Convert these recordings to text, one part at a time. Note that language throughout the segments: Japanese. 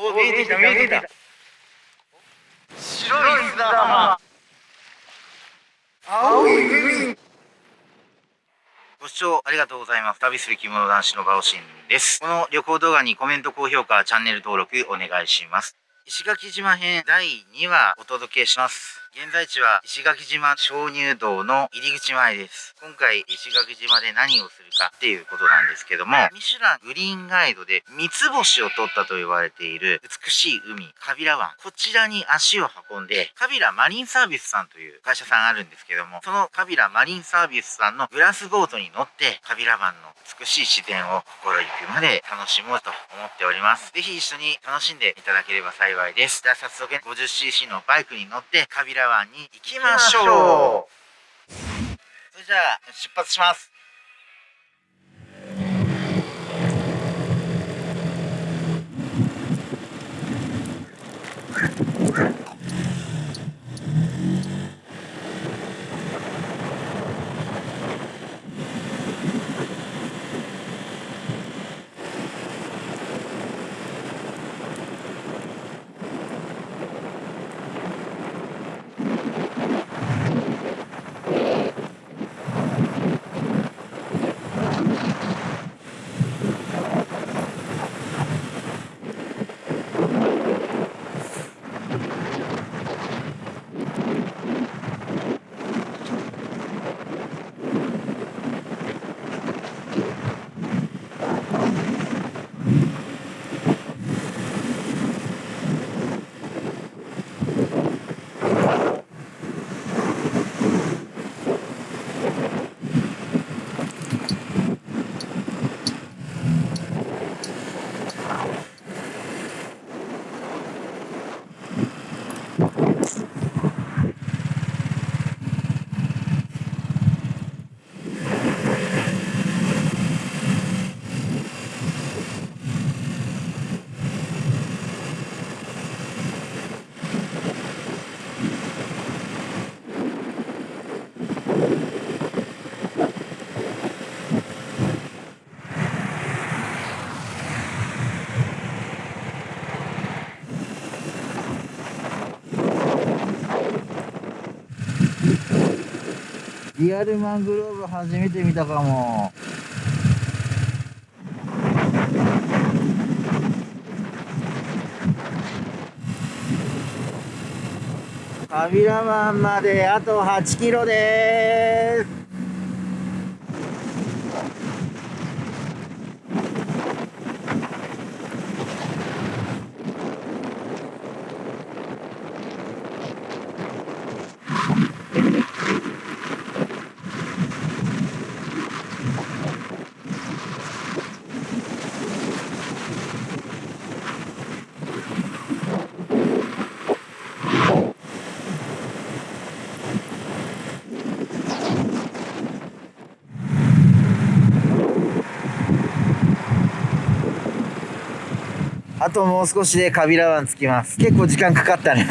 お見えてきた見えてきた白い砂浜青い海ご視聴ありがとうございます。旅する着物男子のバオシンです。この旅行動画にコメント、高評価、チャンネル登録お願いします。石垣島編第2話お届けします。現在地は石垣島鍾乳洞の入り口前です。今回石垣島で何をするかっていうことなんですけども、ミシュラングリーンガイドで三つ星を取ったと言われている美しい海、カビラ湾。こちらに足を運んで、カビラマリンサービスさんという会社さんあるんですけども、そのカビラマリンサービスさんのグラスボートに乗って、カビラ湾の美しい自然を心ゆくまで楽しもうと思っております。ぜひ一緒に楽しんでいただければ幸いです。じゃあ早速 50cc のバイクに乗ってカビラ湾に行きましょう。それじゃあ出発しますリアルマングローブ初めて見たかも。カビラマンまであと8キロです。あともう少しでカビラ湾着きます。結構時間かかったね。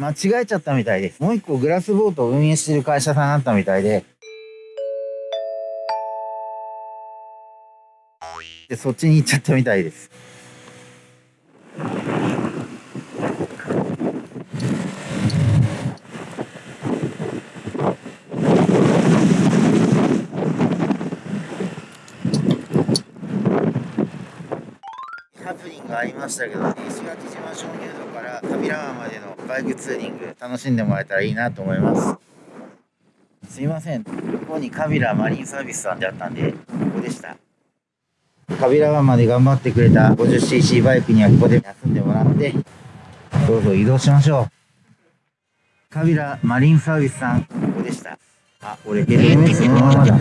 間違えちゃったみたいです。もう一個グラスボートを運営してる会社さんあったみたいで、でそっちに行っちゃったみたいです。ハプニングありましたけどね。石垣島鍾乳洞からカビラ湾までのバイクツーリング楽しんでもらえたらいいなと思いますすいませんここにカビラマリンサービスさんであったんでここでしたカビラ湾まで頑張ってくれた 50cc バイクにはここで休んでもらってどうぞ移動しましょうカビラマリンサービスさんここでしたあ俺ヘルメットそのままだ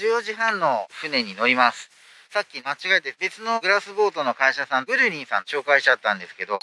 14時半の船に乗ります。さっき間違えて別のグラスボートの会社さん、ブルリンさん紹介しちゃったんですけど、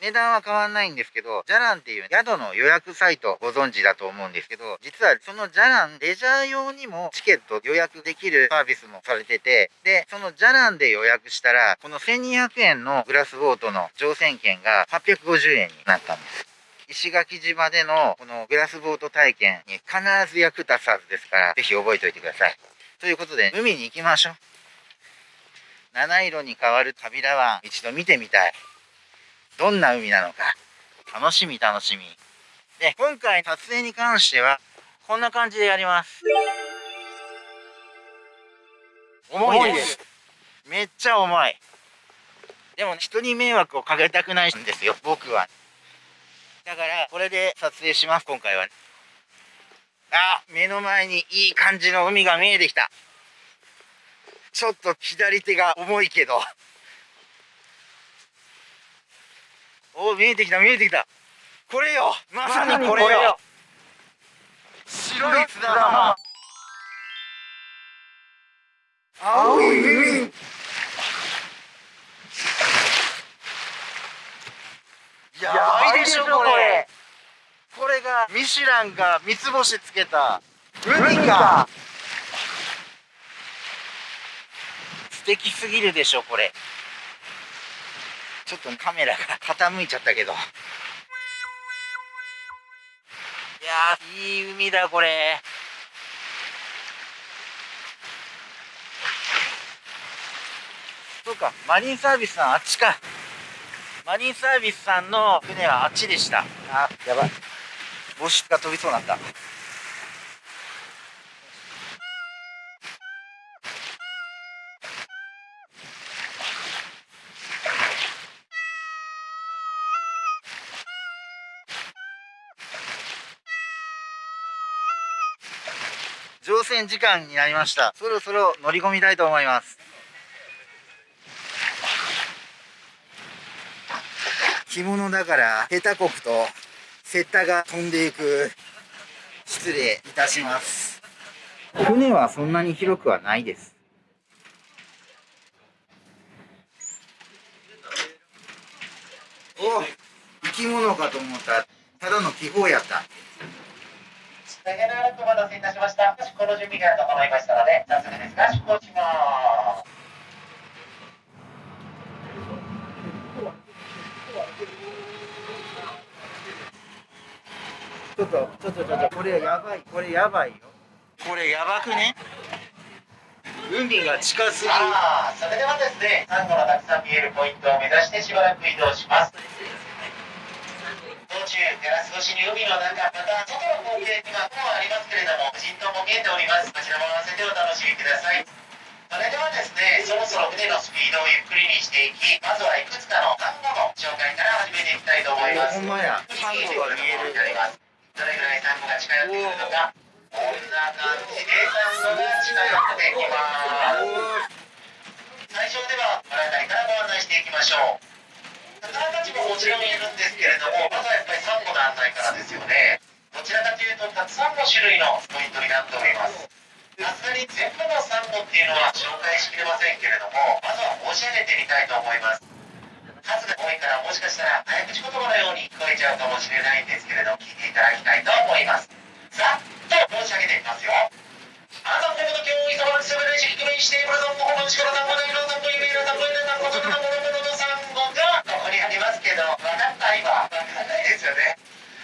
値段は変わんないんですけど、ジャランっていう宿の予約サイトご存知だと思うんですけど、実はそのジャラン、レジャー用にもチケット予約できるサービスもされてて、で、そのジャランで予約したら、この1200円のグラスボートの乗船券が850円になったんです。石垣島でのこのグラスボート体験に必ず役立つはずですから、ぜひ覚えておいてください。ということで、海に行きましょう。七色に変わるカビラ湾、一度見てみたい。どんな海なのか。楽しみ楽しみ。で、今回撮影に関しては、こんな感じでやります。重いです。めっちゃ重い。でも、人に迷惑をかけたくないんですよ、僕は。だから、これで撮影します、今回は。あ、目の前にいい感じの海が見えてきた。ちょっと左手が重いけど。お見えてきた、見えてきた。これよまさにこれよシュランが三つ星つけた。海か。素敵すぎるでしょこれ。ちょっとカメラが傾いちゃったけど。いやいい海だこれ。そうかマリンサービスさんあっちか。マリンサービスさんの船はあっちでした。あ、やばい。帽子が飛びそうになった。乗船時間になりました。そろそろ乗り込みたいと思います。着物だから下手こくとセッタが飛んでいく失礼いたします。船はそんなに広くはないです。お生き物かと思った。ただの気泡やった。大変長くお待たせいたしました。出航の準備が整いましたので早速ですが出航します。ちょっと、ちょっと、ちょっと、これやばい、これやばいよ。これやばくね？海が近すぎる。あそれではですね、サンゴのたくさん見えるポイントを目指してしばらく移動します。道中、ガラス越しに海の中、また外の光景が雲ありますけれども、人島も見えております。こちらも合わせてお楽しみください。それではですね、そろそろ船のスピードをゆっくりにしていき、まずはいくつかのサンゴの紹介から始めていきたいと思います。ほんまや、サンゴが見える。どれぐらいサンゴが近寄ってくるのかこんな感じでサンゴが近寄ってきます。最初ではこの辺りからご案内していきましょう。魚たちももちろんいるんですけれどもまずはやっぱりサンゴの案内からですよね。どちらかというとたくさんの種類のポイントになっております。さすがに全部のサンゴっていうのは紹介しきれませんけれどもまずは申し上げてみたいと思います。数が多いからもしかしたら早口言葉のように聞こえちゃうかもしれないんですけれど聞いていただきたいと思います。さっと申し上げてみますよ。あなたのこと今日いさまにしゃべるし低めにしてこれさんもほんの力さんもないのさんもいるいるさんもいるさんもそんなものものさんごがここにありますけど分かった今。分かんないですよね。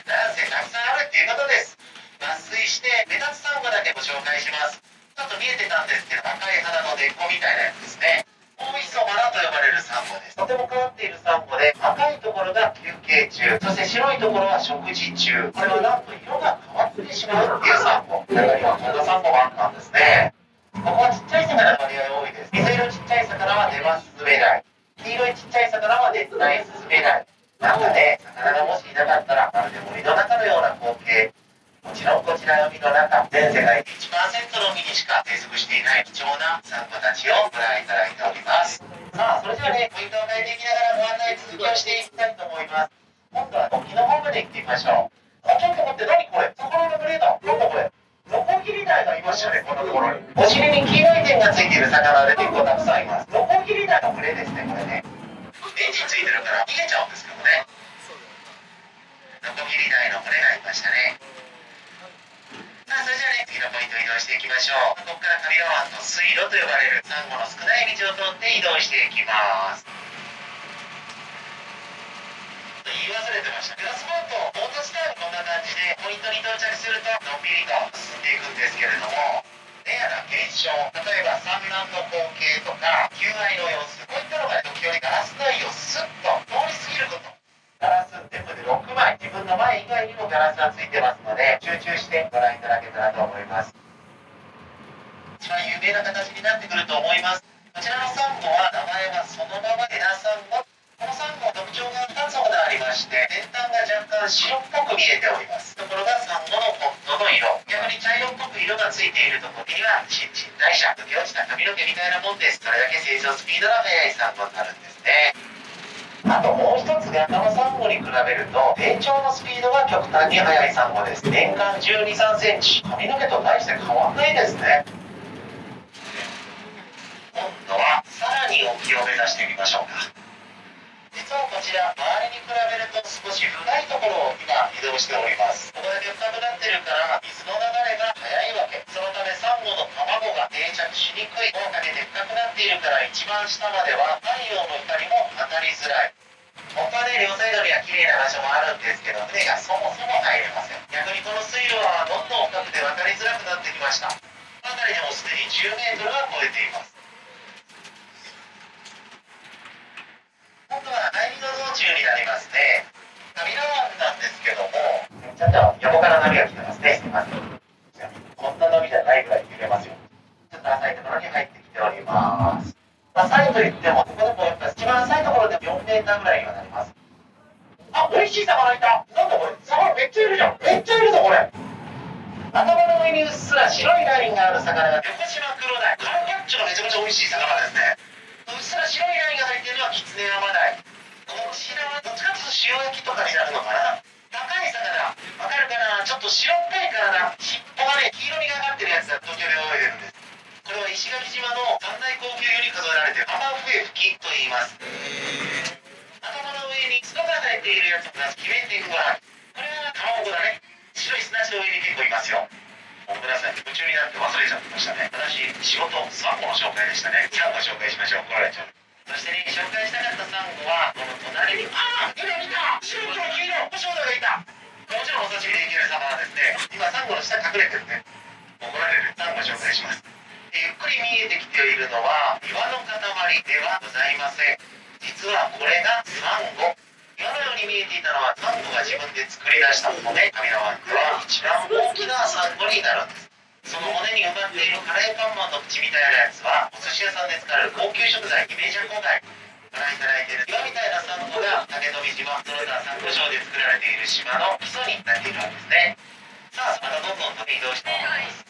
なんせたくさんあるっていうことです抜粋して目立つサンゴだけご紹介します。ちょっと見えてたんですけど赤い花の根っこみたいなやつですね大磯マナと呼ばれるサンゴです。とても変わっているサンゴで、赤いところが休憩中、そして白いところは食事中。これはなんと色が変わってしまうっていうサンゴ。中にはこんなサンゴもあったんですね。ここはちっちゃい魚の割合多いです。水色ちっちゃい魚は出ますスズメダイ。黄色いちっちゃい魚は出ないスズメダイ。なんかね、魚がもしいなかったら、まるで森の中のような光景。もちろんこちら海の中、全世界で1%の海にしか生息していない貴重なサンゴたちをご覧いただいております。さあ、それではね、ポイントを変えていきながらご案内続きをしていきたいと思います。今度は沖の方まで行ってみましょう。あ、ちょっと待って、何これ魚のグレーだ。なんだこれノコギリダイがいましたね、このところに。お尻に黄色い点がついている魚で結構たくさんいます。ノコギリダイの群れですね、これね。エンジンついてるから逃げちゃうんですけどね。ノコギリダイの群れがいましたね。次のポイント移動していきましょう。ここから上川湾の水路と呼ばれるサンゴの少ない道を通って移動していきます。言い忘れてました。グラスボート、ボート自体はこんな感じで、ポイントに到着すると、のんびりと進んでいくんですけれども、レアな現象、例えば産卵の光景とか、求愛の様子、こういったのが時折ガラス内をスッと通り過ぎること。ガラス全部で6枚、自分の前以外にもガラスがついてますので、集中してご覧いただけたらと思います。一番有名な形になってくると思います。こちらのサンゴは、名前はそのままエナサンゴ。このサンゴ特徴が2つほどありまして、先端が若干白っぽく見えております。ところがサンゴの本当の色。逆に茶色っぽく色がついているところには、新陳代謝、溶け落ちた髪の毛みたいなもんです。それだけ成長スピードが速いサンゴになるんです。あともう一つが他のサンゴに比べると成長のスピードが極端に速いサンゴです。年間1 2 3センチ。髪の毛と大して変わんないですね。今度はさらに沖を目指してみましょうか。実はこちら周りに比べると少し深いところを今移動しております。ここだけ深くなってるから水の流れが速いわけ。そのためサンゴの卵が定着しにくい。をかけて深くなっているから一番下まではターぐらいにはなります。あ、美味しい魚いた。なんだこれ魚めっちゃいるじゃん。めっちゃいるぞこれ。頭の上にうっすら白いラインがある魚が横島黒鯛カルパッチョがめちゃめちゃ美味しい魚ですね。うっすら白いラインが入っているのはキツネアマダイこちらはどっちかというと塩焼きとかになるのかな。高い魚。わかるかな？ちょっと白っぽい体尻尾がね黄色みがかってるやつが東京で泳いでるんです。これは石垣島の三大高級魚に数えられてるアマフエフキと言います。頭の上に角が生えているやつがキメテンゴラこれは卵だね。白い砂地の上に結構いますよ。ごめんなさい夢中になって忘れちゃってましたね。私仕事サンゴの紹介でしたね。サンゴ紹介しましょう。怒られちゃう。そしてね紹介したかったサンゴはこの隣にああ今見た白と黄色星野がいた。もちろんお刺身でいける魚ですね今サンゴの下隠れてるね。怒られる。サンゴ紹介します。ゆっくり見えてきているのは岩の塊ではございません。実はこれがサンゴ。岩のように見えていたのはサンゴが自分で作り出した骨。神の湾では一番大きなサンゴになるんです。その骨に埋まっているカレーパンマンの口みたいなやつはお寿司屋さんで使う高級食材イメージャコ貝ご覧いただいている。岩みたいなサンゴが竹富島その他サンゴ礁で作られている島の基礎になっているわけですね。さあまたどんどん飛び移動しています。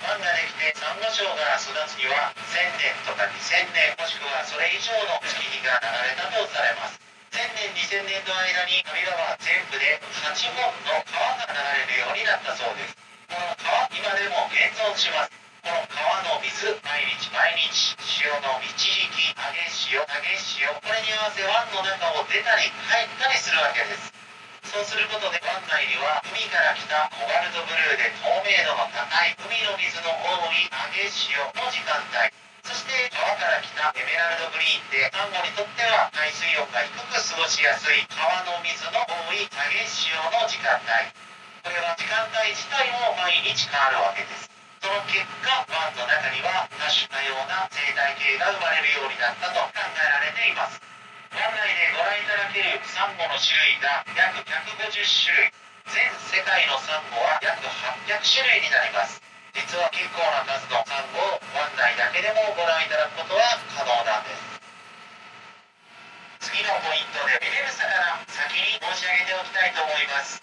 湾ができてサンゴ礁が育つには1000年とか2000年もしくはそれ以上の月日が流れたとされます。1000年2000年の間に上川は全部で8本の川が流れるようになったそうです。この川今でも現存します。この川の水毎日毎日潮の満ち引き激潮激潮これに合わせ湾の中を出たり入ったりするわけです。そうすることで湾内には海から来たコバルトブルーで透明度の高い海の水の多い激し潮の時間帯。そして川から来たエメラルドグリーンでサンゴにとっては海水温が低く過ごしやすい川の水の多い激し潮の時間帯。これは時間帯自体も毎日変わるわけです。その結果湾の中には多種多様な生態系が生まれるようになったと考えられています。内でご覧いただけるサンゴの種類が約150種類。全世界のサンゴは約800種類になります。実は結構な数のサンゴを湾内だけでもご覧いただくことは可能なんです。次のポイントで見れる魚先に申し上げておきたいと思います。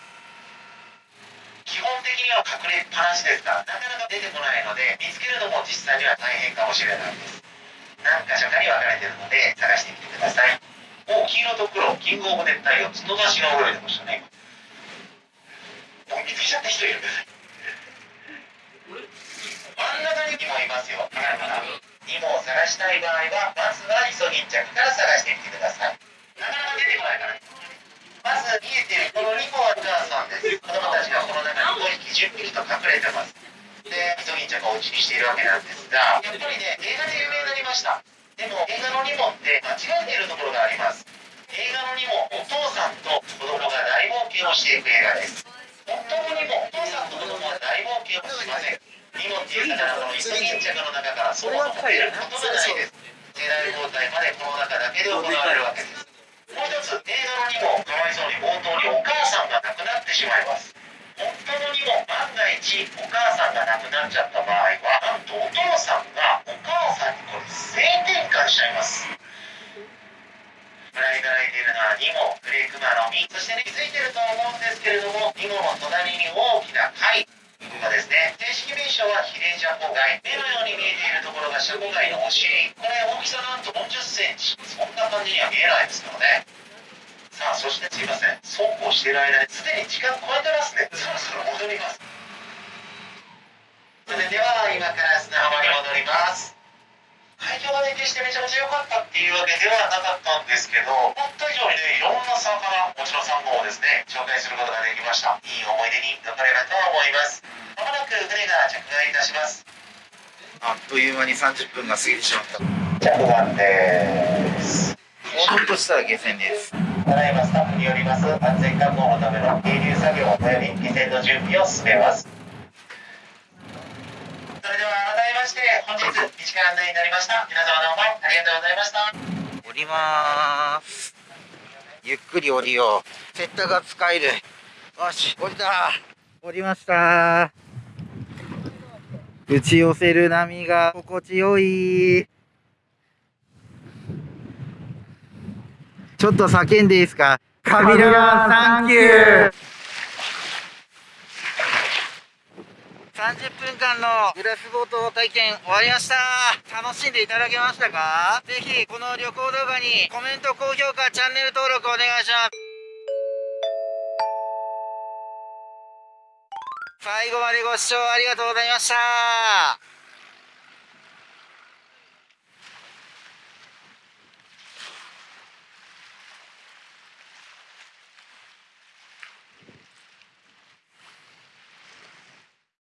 基本的には隠れっぱなしですがなかなか出てこないので見つけるのも実際には大変かもしれないです。何箇所かに分かれてるので探してみてください。黄色と黒キングオブ熱帯魚角出しが泳いでましたね。もう見つけちゃった人いる。真ん中にもいますよ。わかるかなニモを探したい場合はまずはイソギンチャクから探してみてください。なかなか出てこないからね。まず見えているこの2個はお母さんです。子供たちがこの中に5匹10匹と隠れてます。でイソギンチャクをうちにしているわけなんですがやっぱりね映画で有名になりました。でも映画のニモって間違えているところがあります。画のニモお父さんと子供が大冒険をしていく映画です本当のニモお父さんと子供は大冒険をしませんニモっていう魚はこのイソギンチャクの中からそもそも出ることがないです世代交代までこの中だけで行われるわけですもう一つ映画のにもかわいそうに冒頭にお母さんが亡くなってしまいます本当のにも万が一お母さんが亡くなっちゃった場合はなんとお父さんがお母さんにこれ性転換しちゃいます。ご覧いただいているのはニモグレークマの実そしてね気づいてると思うんですけれどもニモの隣に大きな貝ここがですね正式名称はヒレジャコガイ目のように見えているところがシャコガイのお尻。これ大きさなんと40センチ。そんな感じには見えないですからね。さあそしてすいません。そうこうしている間にすでに時間超えてますね。そろそろ戻ります。それでは今から砂浜に戻ります。海峡がで決してめちゃめちゃ良かったっていうわけではなかったんですけど思った以上にねいろんな魚もちろんサンゴをですね紹介することができました。いい思い出に残ればと思います。まもなく船が着岸いたします。あっという間に30分が過ぎてしまった。着岸です。もうちょっとしたら下船です。ただいまスタッフによります安全確保のための係留作業および下船の準備を進めますそれでは改めまして本日短い案内になりました。皆様どうもありがとうございました。降ります。ゆっくり降りよう。セッターが使える。よし降りた。降りました。打ち寄せる波が心地よい。ちょっと叫んでいいですか？カビラガサンキュー30分間のグラスボート体験終わりました。楽しんでいただけましたか？ぜひこの旅行動画にコメント、高評価、チャンネル登録お願いします。最後までご視聴ありがとうございました。